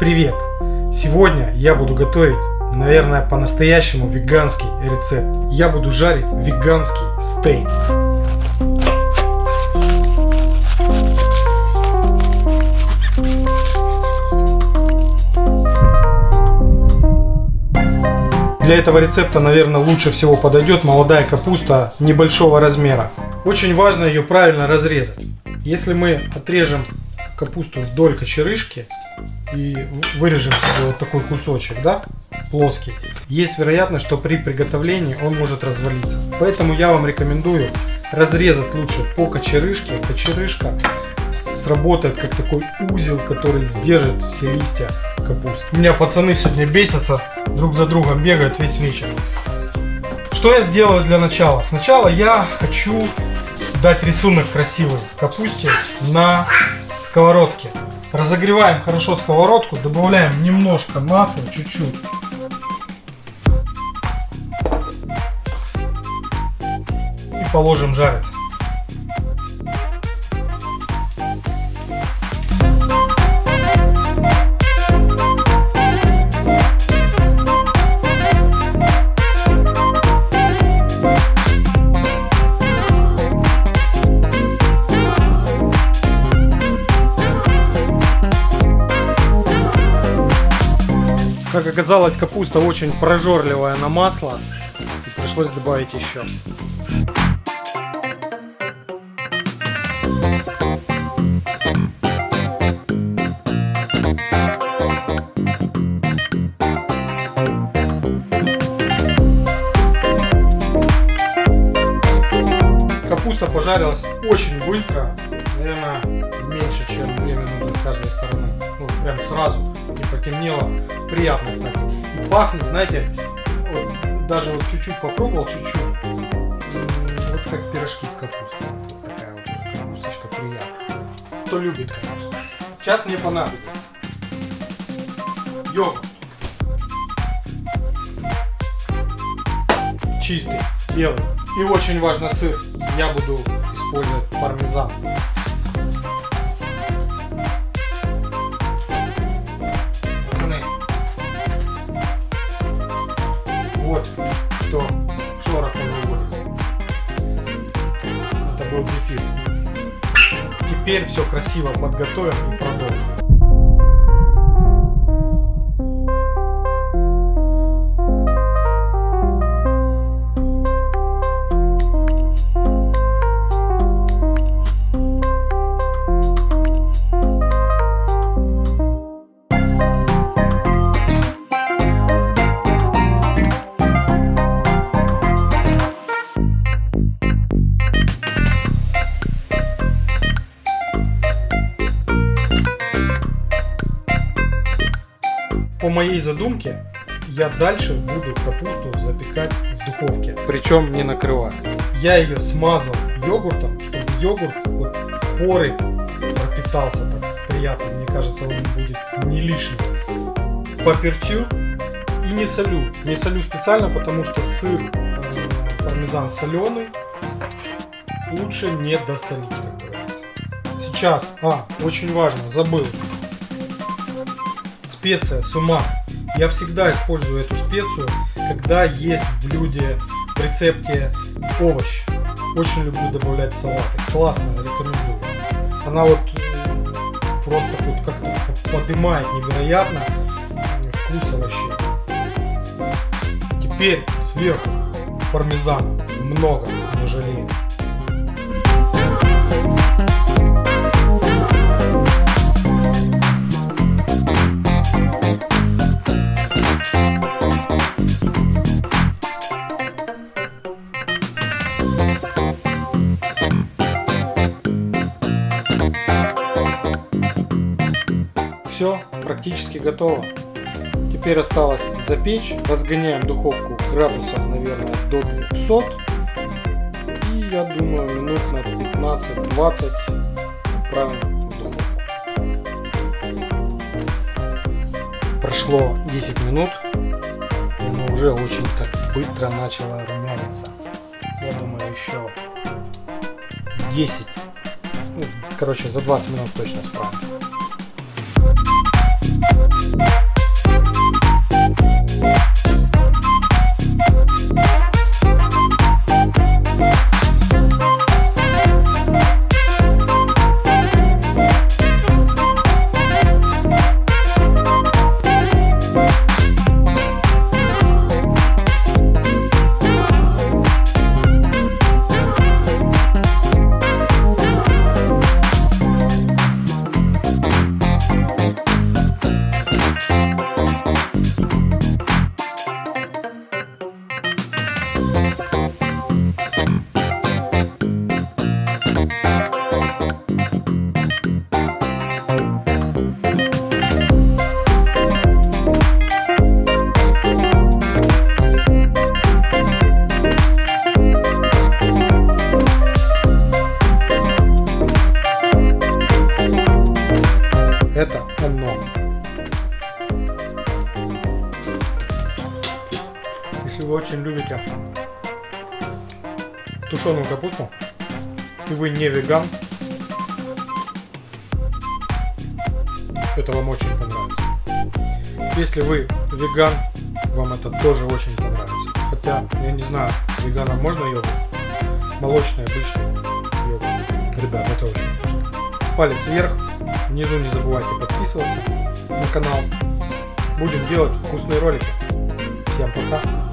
Привет! Сегодня я буду готовить, наверное, по-настоящему веганский рецепт. Я буду жарить веганский стейк. Для этого рецепта, наверное, лучше всего подойдет молодая капуста небольшого размера. Очень важно ее правильно разрезать. Если мы отрежем капусту вдоль кочерышки и вырежем себе вот такой кусочек, да, плоский, есть вероятность, что при приготовлении он может развалиться. Поэтому я вам рекомендую разрезать лучше по кочерышке. Кочерышка сработает как такой узел, который сдержит все листья капусты. У меня пацаны сегодня бесятся, друг за другом бегают весь вечер. Что я сделаю для начала? Сначала я хочу дать рисунок красивый капусте на сковородке. Разогреваем хорошо сковородку, добавляем немножко масла, чуть-чуть. И положим жариться. Как оказалось, капуста очень прожорливая на масло. И пришлось добавить еще. Капуста пожарилась очень быстро, наверное, меньше, чем 2 минуты с каждой стороны. Ну, прям сразу не потемнело. Приятно, кстати. И пахнет, знаете, вот, даже вот чуть-чуть попробовал, чуть-чуть. Вот как пирожки с капустой. Вот такая вот капусточка приятная. Кто любит капусту. Сейчас мне понадобится йогурт. Чистый, белый. И очень важно сыр. Я буду использовать пармезан. Вот что шорохом выводит. Это был зефир. Теперь все красиво подготовим и продолжим. По моей задумке, я дальше буду капусту запекать в духовке. Причем не накрывая. Я ее смазал йогуртом, чтобы йогурт вот в поры пропитался так приятно. Мне кажется, он будет не лишний. Поперчил и не солю. Не солю специально, потому что сыр э, пармезан соленый. Лучше не досолить, как говорится. Сейчас, а, очень важно, забыл специя сумак. Я всегда использую эту специю, когда есть в блюде, в рецепте овощ. Очень люблю добавлять в салаты. Классно, рекомендую. Она вот просто вот как-то поднимает невероятно вкус овощей. Теперь сверху пармезана. Много, не жалею. Все, практически готово. Теперь осталось запечь. Разгоняем духовку градусов, наверное, до 200. И я думаю, минут на 15-20 отправим в духовку. Прошло 10 минут. Но уже очень так быстро начало румяниться. Я думаю, еще 10. Ну, короче, за 20 минут точно справимся. Thank окном. Если вы очень любите тушеную капусту, и вы не веган, это вам очень понравится. Если вы веган, вам это тоже очень понравится. Хотя, я не знаю, веганам можно йогурт? Молочный, обычный йогурт. Ребят, это очень вкусно. Палец вверх. Внизу не забывайте подписываться на канал. Будем делать вкусные ролики. Всем пока.